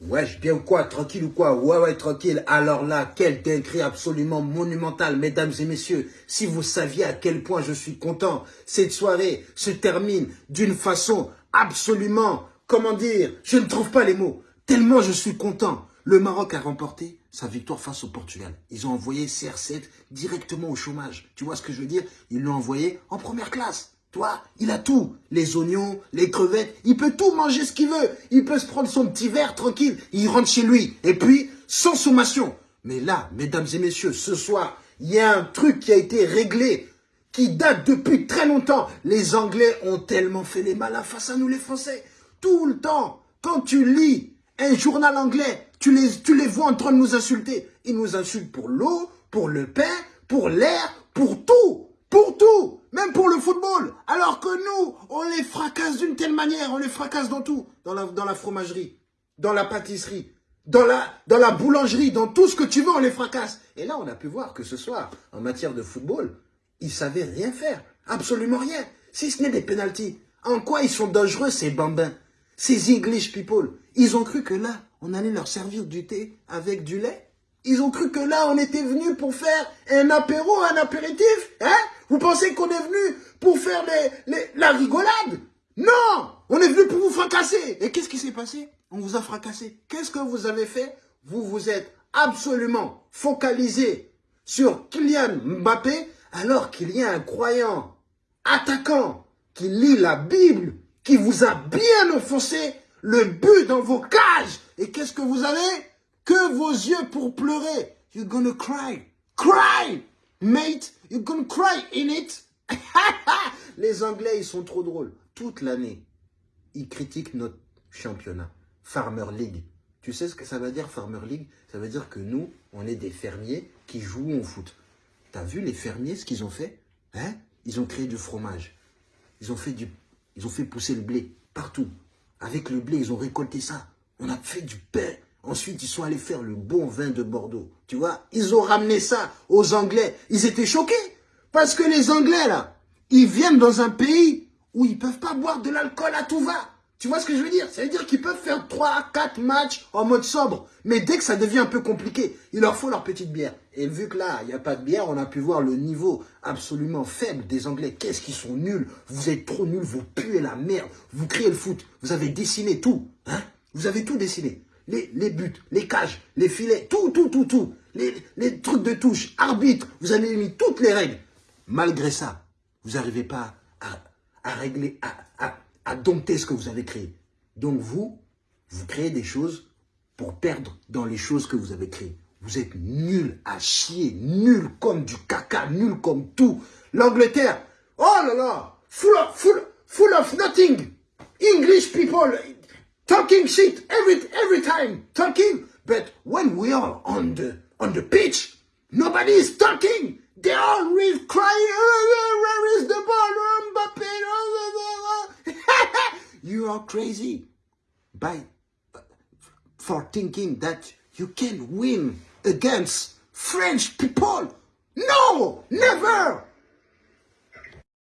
Wesh, bien ou quoi Tranquille ou quoi? Ouais, ouais, tranquille. Alors là, quel dinguerie absolument monumental, mesdames et messieurs. Si vous saviez à quel point je suis content, cette soirée se termine d'une façon absolument, comment dire, je ne trouve pas les mots. Tellement je suis content. Le Maroc a remporté sa victoire face au Portugal. Ils ont envoyé CR7 directement au chômage. Tu vois ce que je veux dire? Ils l'ont envoyé en première classe. Toi, il a tout. Les oignons, les crevettes, il peut tout manger ce qu'il veut. Il peut se prendre son petit verre tranquille. Il rentre chez lui. Et puis, sans sommation. Mais là, mesdames et messieurs, ce soir, il y a un truc qui a été réglé, qui date depuis très longtemps. Les Anglais ont tellement fait les malins face à nous, les Français. Tout le temps, quand tu lis un journal anglais, tu les, tu les vois en train de nous insulter. Ils nous insultent pour l'eau, pour le pain, pour l'air, pour tout. Pour tout, même pour le football. Alors que nous, on les fracasse d'une telle manière, on les fracasse dans tout. Dans la, dans la fromagerie, dans la pâtisserie, dans la, dans la boulangerie, dans tout ce que tu veux, on les fracasse. Et là, on a pu voir que ce soir, en matière de football, ils savaient rien faire. Absolument rien. Si ce n'est des pénalties. En quoi ils sont dangereux, ces bambins? Ces English people? Ils ont cru que là, on allait leur servir du thé avec du lait? Ils ont cru que là, on était venu pour faire un apéro, un apéritif. Hein? Pensez qu'on est venu pour faire la rigolade? Non On est venu pour vous fracasser. Et qu'est-ce qui s'est passé? On vous a fracassé. Qu'est-ce que vous avez fait? Vous vous êtes absolument focalisé sur Kylian Mbappé alors qu'il y a un croyant, attaquant, qui lit la Bible, qui vous a bien enfoncé le but dans vos cages. Et qu'est-ce que vous avez? Que vos yeux pour pleurer. You're gonna cry. Cry, mate. You're gonna cry in it. Les Anglais, ils sont trop drôles. Toute l'année, ils critiquent notre championnat. Farmer League. Tu sais ce que ça veut dire, Farmer League? Ça veut dire que nous, on est des fermiers qui jouent au foot. T'as vu les fermiers, ce qu'ils ont fait? Hein? Ils ont créé du fromage. Ils ont, fait du, ils ont fait pousser le blé partout. Avec le blé, ils ont récolté ça. On a fait du pain. Ensuite, ils sont allés faire le bon vin de Bordeaux. Tu vois, ils ont ramené ça aux Anglais. Ils étaient choqués. Parce que les Anglais, là, ils viennent dans un pays où ils peuvent pas boire de l'alcool à tout va. Tu vois ce que je veux dire? Ça veut dire qu'ils peuvent faire 3, 4 matchs en mode sobre. Mais dès que ça devient un peu compliqué, il leur faut leur petite bière. Et vu que là, il n'y a pas de bière, on a pu voir le niveau absolument faible des Anglais. Qu'est-ce qu'ils sont nuls Vous êtes trop nuls, vous puez la merde. Vous criez le foot. Vous avez dessiné tout. Hein? Vous avez tout dessiné les, buts, les cages, les filets, tout, tout, tout, tout. Les, trucs de touche, arbitre, vous avez mis toutes les règles. Malgré ça, vous n'arrivez pas à, régler, à, à, dompter ce que vous avez créé. Donc vous, vous créez des choses pour perdre dans les choses que vous avez créées. Vous êtes nul à chier, nul comme du caca, nul comme tout. L'Angleterre, oh là là, full of, full, full of nothing. English people, talking shit every every time, talking. But when we are on the on the pitch, nobody is talking. They are really crying. Oh, where is the ball, oh, Mbappe? Oh, you are crazy by for thinking that you can win against French people. No, never.